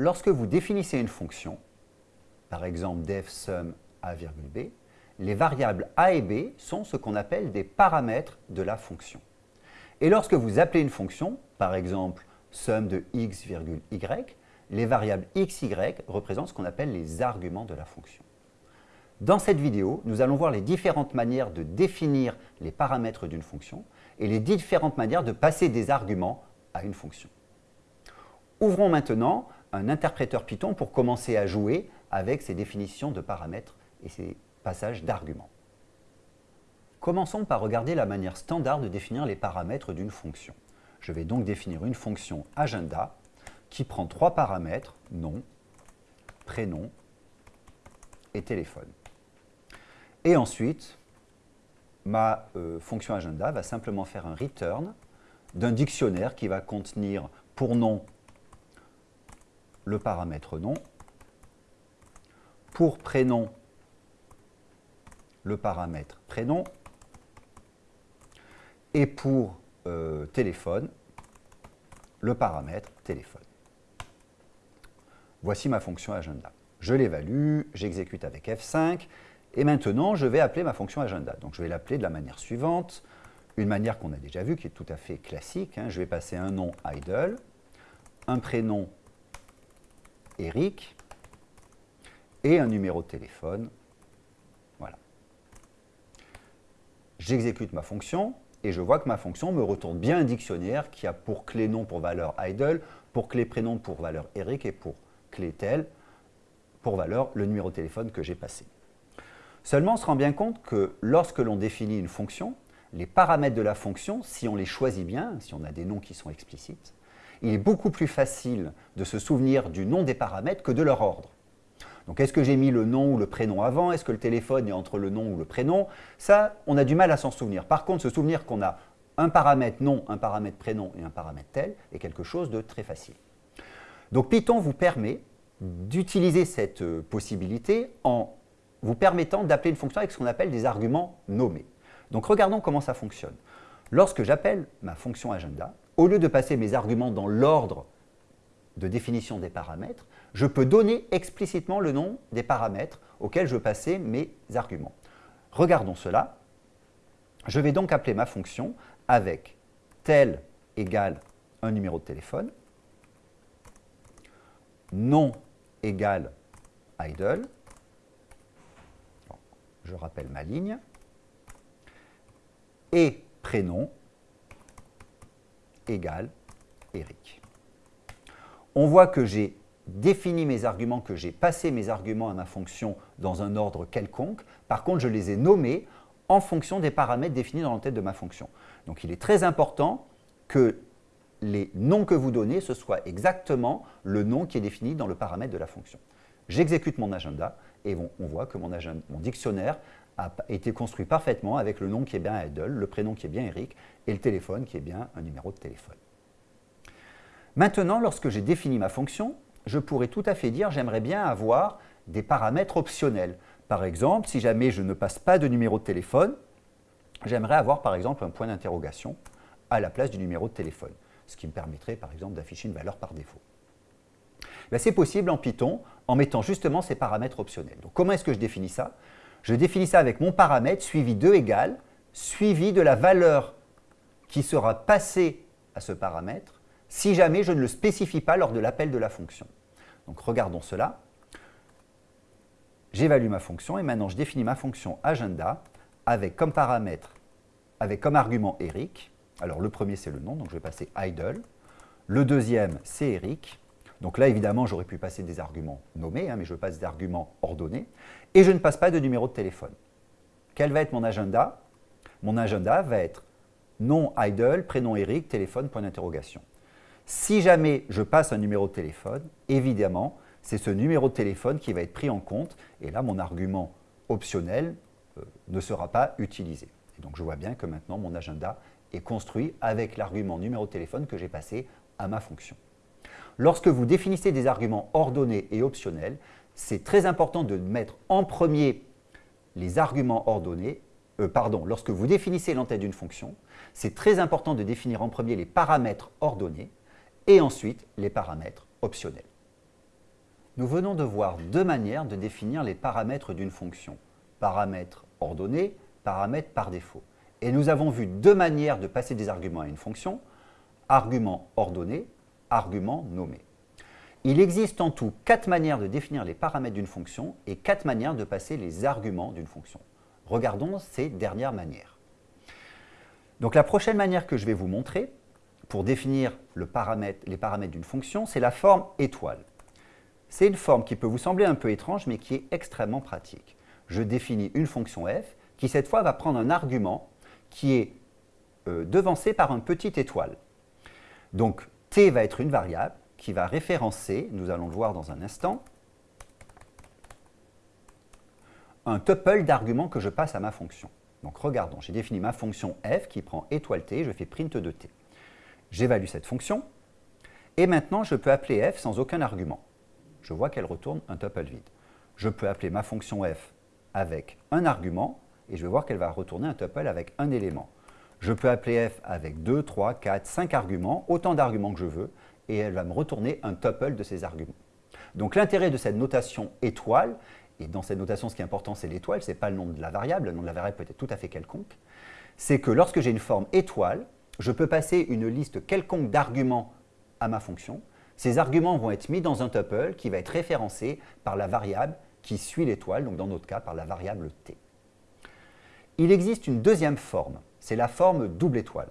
lorsque vous définissez une fonction, par exemple def sum a, b, les variables a et b sont ce qu'on appelle des paramètres de la fonction. Et lorsque vous appelez une fonction, par exemple somme de x, y, les variables x, y représentent ce qu'on appelle les arguments de la fonction. Dans cette vidéo, nous allons voir les différentes manières de définir les paramètres d'une fonction et les différentes manières de passer des arguments à une fonction. Ouvrons maintenant un interpréteur Python pour commencer à jouer avec ces définitions de paramètres et ces passages d'arguments. Commençons par regarder la manière standard de définir les paramètres d'une fonction. Je vais donc définir une fonction agenda qui prend trois paramètres, nom, prénom et téléphone. Et ensuite, ma euh, fonction agenda va simplement faire un return d'un dictionnaire qui va contenir pour nom le paramètre nom, pour prénom le paramètre prénom, et pour euh, téléphone le paramètre téléphone. Voici ma fonction agenda. Je l'évalue, j'exécute avec F5, et maintenant je vais appeler ma fonction agenda. Donc je vais l'appeler de la manière suivante, une manière qu'on a déjà vue, qui est tout à fait classique. Hein. Je vais passer un nom idle, un prénom Eric, et un numéro de téléphone. Voilà. J'exécute ma fonction, et je vois que ma fonction me retourne bien un dictionnaire qui a pour clé nom pour valeur idle, pour clé prénom pour valeur Eric et pour clé tel pour valeur le numéro de téléphone que j'ai passé. Seulement, on se rend bien compte que lorsque l'on définit une fonction, les paramètres de la fonction, si on les choisit bien, si on a des noms qui sont explicites, il est beaucoup plus facile de se souvenir du nom des paramètres que de leur ordre. Donc est-ce que j'ai mis le nom ou le prénom avant? Est-ce que le téléphone est entre le nom ou le prénom? Ça, on a du mal à s'en souvenir. Par contre, se souvenir qu'on a un paramètre nom, un paramètre prénom et un paramètre tel est quelque chose de très facile. Donc Python vous permet d'utiliser cette euh, possibilité en vous permettant d'appeler une fonction avec ce qu'on appelle des arguments nommés. Donc regardons comment ça fonctionne. Lorsque j'appelle ma fonction agenda, au lieu de passer mes arguments dans l'ordre de définition des paramètres, je peux donner explicitement le nom des paramètres auxquels je veux passer mes arguments. Regardons cela. Je vais donc appeler ma fonction avec tel égale un numéro de téléphone, nom égale idle, je rappelle ma ligne, et prénom égale Eric. On voit que j'ai défini mes arguments, que j'ai passé mes arguments à ma fonction dans un ordre quelconque. Par contre, je les ai nommés en fonction des paramètres définis dans la tête de ma fonction. Donc, il est très important que les noms que vous donnez, ce soit exactement le nom qui est défini dans le paramètre de la fonction. J'exécute mon agenda et on voit que mon, dictionnaire a été construit parfaitement avec le nom qui est bien idle, le prénom qui est bien Eric et le téléphone qui est bien un numéro de téléphone. Maintenant, lorsque j'ai défini ma fonction, je pourrais tout à fait dire j'aimerais bien avoir des paramètres optionnels. Par exemple, si jamais je ne passe pas de numéro de téléphone, j'aimerais avoir par exemple un point d'interrogation à la place du numéro de téléphone, ce qui me permettrait par exemple d'afficher une valeur par défaut. Ben, c'est possible en Python en mettant justement ces paramètres optionnels. Donc comment est-ce que je définis ça? Je définis ça avec mon paramètre suivi de égal, suivi de la valeur qui sera passée à ce paramètre si jamais je ne le spécifie pas lors de l'appel de la fonction. Donc regardons cela. J'évalue ma fonction et maintenant je définis ma fonction agenda avec comme paramètre, avec comme argument Eric. Alors le premier c'est le nom, donc je vais passer idle. Le deuxième c'est Eric. Donc là évidemment j'aurais pu passer des arguments nommés, hein, mais je passe des arguments ordonnés. Et je ne passe pas de numéro de téléphone. Quel va être mon agenda? Mon agenda va être nom idle, prénom Eric, téléphone, point d'interrogation. Si jamais je passe un numéro de téléphone, évidemment, c'est ce numéro de téléphone qui va être pris en compte et là, mon argument optionnel euh, ne sera pas utilisé. Et donc, je vois bien que maintenant, mon agenda est construit avec l'argument numéro de téléphone que j'ai passé à ma fonction. Lorsque vous définissez des arguments ordonnés et optionnels, c'est très important de mettre en premier les arguments ordonnés, euh, pardon, lorsque vous définissez l'entête d'une fonction, c'est très important de définir en premier les paramètres ordonnés et ensuite les paramètres optionnels. Nous venons de voir deux manières de définir les paramètres d'une fonction. Paramètres ordonnés, paramètres par défaut. Et nous avons vu deux manières de passer des arguments à une fonction, argument ordonné, argument nommé. Il existe en tout quatre manières de définir les paramètres d'une fonction et quatre manières de passer les arguments d'une fonction. Regardons ces dernières manières. Donc la prochaine manière que je vais vous montrer pour définir les paramètres d'une fonction, c'est la forme étoile. C'est une forme qui peut vous sembler un peu étrange, mais qui est extrêmement pratique. Je définis une fonction f qui, cette fois, va prendre un argument qui est euh, devancé par une petite étoile. Donc, t va être une variable qui va référencer, nous allons le voir dans un instant, un tuple d'arguments que je passe à ma fonction. Donc regardons, j'ai défini ma fonction f qui prend étoile t, je fais print de t. J'évalue cette fonction, et maintenant je peux appeler f sans aucun argument. Je vois qu'elle retourne un tuple vide. Je peux appeler ma fonction f avec un argument, et je vais voir qu'elle va retourner un tuple avec un élément. Je peux appeler f avec 2, 3, 4, 5 arguments, autant d'arguments que je veux, et elle va me retourner un tuple de ces arguments. Donc l'intérêt de cette notation étoile, et dans cette notation ce qui est important c'est l'étoile, ce n'est pas le nom de la variable, le nom de la variable peut être tout à fait quelconque, c'est que lorsque j'ai une forme étoile, je peux passer une liste quelconque d'arguments à ma fonction. Ces arguments vont être mis dans un tuple qui va être référencé par la variable qui suit l'étoile, donc dans notre cas par la variable t. Il existe une deuxième forme, c'est la forme double étoile.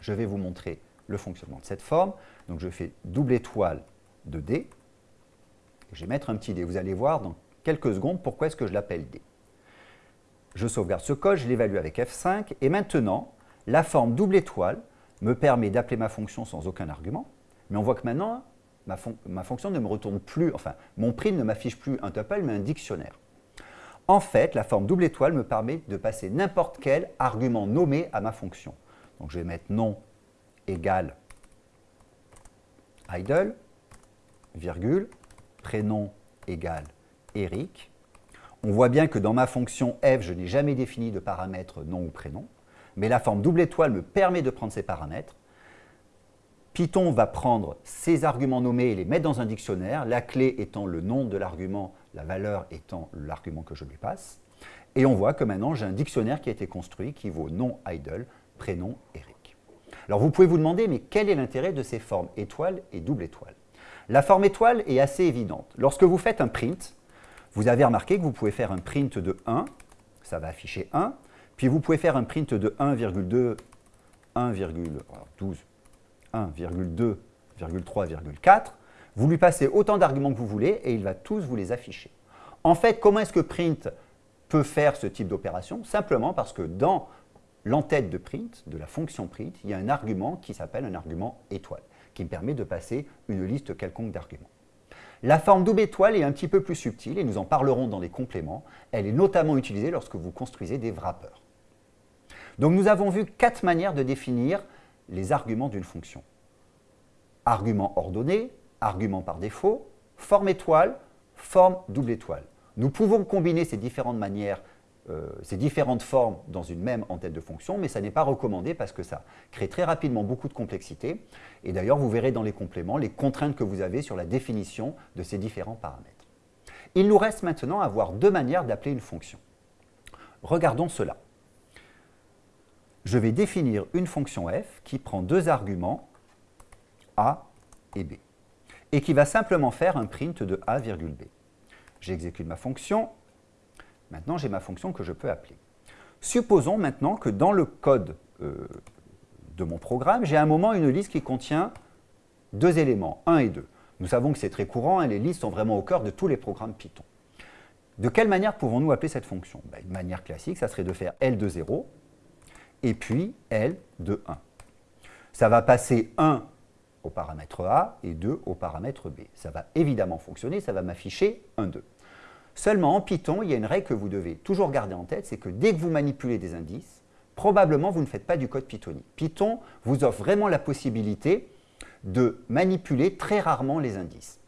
Je vais vous montrer le fonctionnement de cette forme. Donc je fais double étoile de D. je vais mettre un petit D. Vous allez voir dans quelques secondes pourquoi est-ce que je l'appelle D. Je sauvegarde ce code, je l'évalue avec F5. Et maintenant, la forme double étoile me permet d'appeler ma fonction sans aucun argument. Mais on voit que maintenant, ma, ma fonction ne me retourne plus, enfin, mon print ne m'affiche plus un tuple, mais un dictionnaire. En fait, la forme double étoile me permet de passer n'importe quel argument nommé à ma fonction. Donc je vais mettre nom égale idle, virgule, prénom égale Eric. On voit bien que dans ma fonction f, je n'ai jamais défini de paramètre nom ou prénom, mais la forme double étoile me permet de prendre ces paramètres. Python va prendre ces arguments nommés et les mettre dans un dictionnaire, la clé étant le nom de l'argument la valeur étant l'argument que je lui passe. Et on voit que maintenant, j'ai un dictionnaire qui a été construit qui vaut nom idle, prénom Eric. Alors vous pouvez vous demander, mais quel est l'intérêt de ces formes étoile et double étoile La forme étoile est assez évidente. Lorsque vous faites un print, vous avez remarqué que vous pouvez faire un print de 1, ça va afficher 1, puis vous pouvez faire un print de 1,2, 1,12, 1,2, 1,3,4, vous lui passez autant d'arguments que vous voulez et il va tous vous les afficher. En fait, comment est-ce que print peut faire ce type d'opération? Simplement parce que dans l'entête de print, de la fonction print, il y a un argument qui s'appelle un argument étoile, qui me permet de passer une liste quelconque d'arguments. La forme double étoile est un petit peu plus subtile et nous en parlerons dans les compléments. Elle est notamment utilisée lorsque vous construisez des wrappers. Donc nous avons vu quatre manières de définir les arguments d'une fonction. Argument ordonné, argument par défaut, forme étoile, forme double étoile. Nous pouvons combiner ces différentes manières, euh, ces différentes formes dans une même entête de fonction, mais ça n'est pas recommandé parce que ça crée très rapidement beaucoup de complexité. Et d'ailleurs, vous verrez dans les compléments les contraintes que vous avez sur la définition de ces différents paramètres. Il nous reste maintenant à voir deux manières d'appeler une fonction. Regardons cela. Je vais définir une fonction f qui prend deux arguments, a et b et qui va simplement faire un print de a, b. J'exécute ma fonction. Maintenant, j'ai ma fonction que je peux appeler. Supposons maintenant que dans le code euh, de mon programme, j'ai à un moment une liste qui contient deux éléments, 1 et 2. Nous savons que c'est très courant, et les listes sont vraiment au cœur de tous les programmes Python. De quelle manière pouvons-nous appeler cette fonction? Ben, Une manière classique, ça serait de faire L de 0 et puis L de 1. Ça va passer 1 au paramètre A et 2 au paramètre B. Ça va évidemment fonctionner, ça va m'afficher 1, 2. Seulement en Python, il y a une règle que vous devez toujours garder en tête, c'est que dès que vous manipulez des indices, probablement vous ne faites pas du code pythonique. Python vous offre vraiment la possibilité de manipuler très rarement les indices.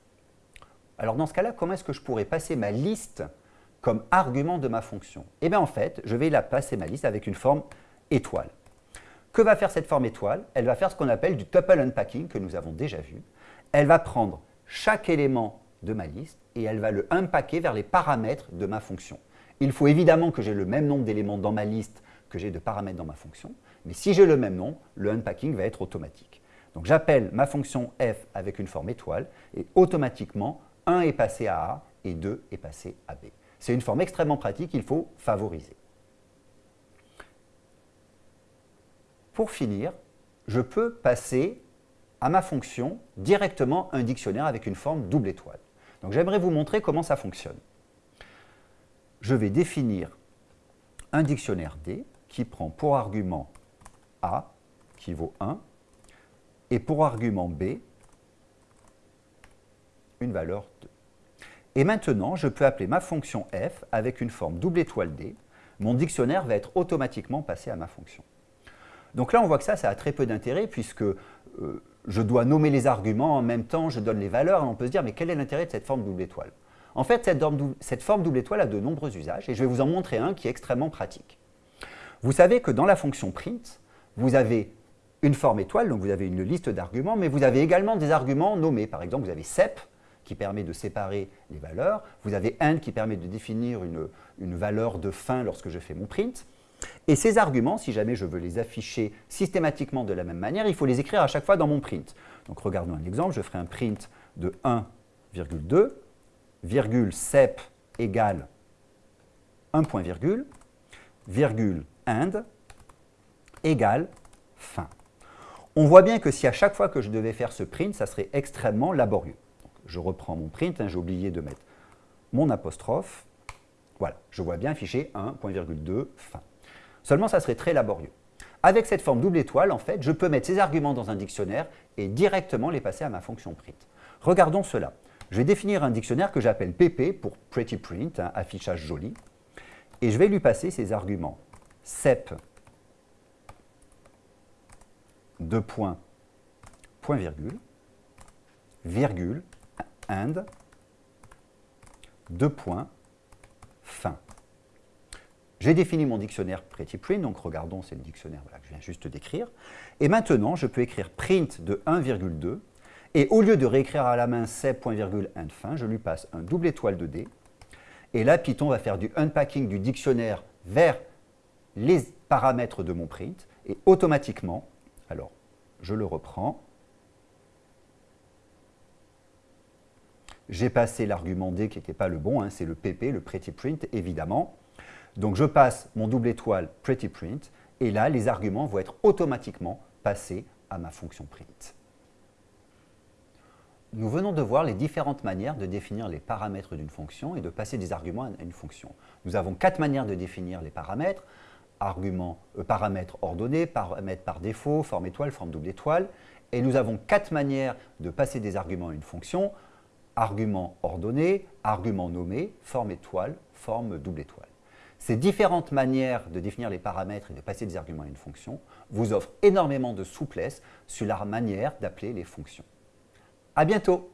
Alors dans ce cas-là, comment est-ce que je pourrais passer ma liste comme argument de ma fonction? Eh bien en fait, je vais la passer ma liste avec une forme étoile. Que va faire cette forme étoile? Elle va faire ce qu'on appelle du tuple unpacking, que nous avons déjà vu. Elle va prendre chaque élément de ma liste et elle va le unpacker vers les paramètres de ma fonction. Il faut évidemment que j'ai le même nombre d'éléments dans ma liste que j'ai de paramètres dans ma fonction, mais si j'ai le même nom, le unpacking va être automatique. Donc j'appelle ma fonction f avec une forme étoile et automatiquement 1 est passé à A et 2 est passé à B. C'est une forme extrêmement pratique, il faut favoriser. Pour finir, je peux passer à ma fonction directement un dictionnaire avec une forme double étoile. Donc j'aimerais vous montrer comment ça fonctionne. Je vais définir un dictionnaire D qui prend pour argument A, qui vaut 1, et pour argument B, une valeur 2. Et maintenant, je peux appeler ma fonction f avec une forme double étoile D. Mon dictionnaire va être automatiquement passé à ma fonction. Donc là, on voit que ça, ça a très peu d'intérêt puisque euh, je dois nommer les arguments, en même temps, je donne les valeurs, et on peut se dire, mais quel est l'intérêt de cette forme double étoile? En fait, cette, forme double étoile a de nombreux usages, et je vais vous en montrer un qui est extrêmement pratique. Vous savez que dans la fonction print, vous avez une forme étoile, donc vous avez une liste d'arguments, mais vous avez également des arguments nommés. Par exemple, vous avez sep, qui permet de séparer les valeurs. Vous avez end qui permet de définir une, une, valeur de fin lorsque je fais mon print. Et ces arguments, si jamais je veux les afficher systématiquement de la même manière, il faut les écrire à chaque fois dans mon print. Donc regardons un exemple, je ferai un print de 1,2, virgule sep égale 1 point virgule, virgule end égale fin. On voit bien que si à chaque fois que je devais faire ce print, ça serait extrêmement laborieux. je reprends mon print, hein, j'ai oublié de mettre mon apostrophe. Voilà, je vois bien affiché 1.2 fin. Seulement, ça serait très laborieux. Avec cette forme double étoile, en fait, je peux mettre ces arguments dans un dictionnaire et directement les passer à ma fonction print. Regardons cela. Je vais définir un dictionnaire que j'appelle PP pour Pretty Print, affichage joli, et je vais lui passer ces arguments sep, deux points, point virgule, virgule, and, deux points. J'ai défini mon dictionnaire Pretty Print, donc regardons, c'est le dictionnaire que je viens juste d'écrire. Et maintenant, je peux écrire print de 1,2, et au lieu de réécrire à la main and fin, je lui passe un double étoile de D. Et là, Python va faire du unpacking du dictionnaire vers les paramètres de mon print, et automatiquement, alors je le reprends, j'ai passé l'argument D qui n'était pas le bon, hein, c'est le PP, le Pretty Print, évidemment. Donc je passe mon double étoile pretty print et là les arguments vont être automatiquement passés à ma fonction print. Nous venons de voir les différentes manières de définir les paramètres d'une fonction et de passer des arguments à une fonction. Nous avons quatre manières de définir les paramètres. Arguments, euh, paramètres ordonnés, paramètres par défaut, forme étoile, forme double étoile. Et nous avons quatre manières de passer des arguments à une fonction. Argument ordonné, argument nommé, forme étoile, forme double étoile. Ces différentes manières de définir les paramètres et de passer des arguments à une fonction vous offrent énormément de souplesse sur la manière d'appeler les fonctions. À bientôt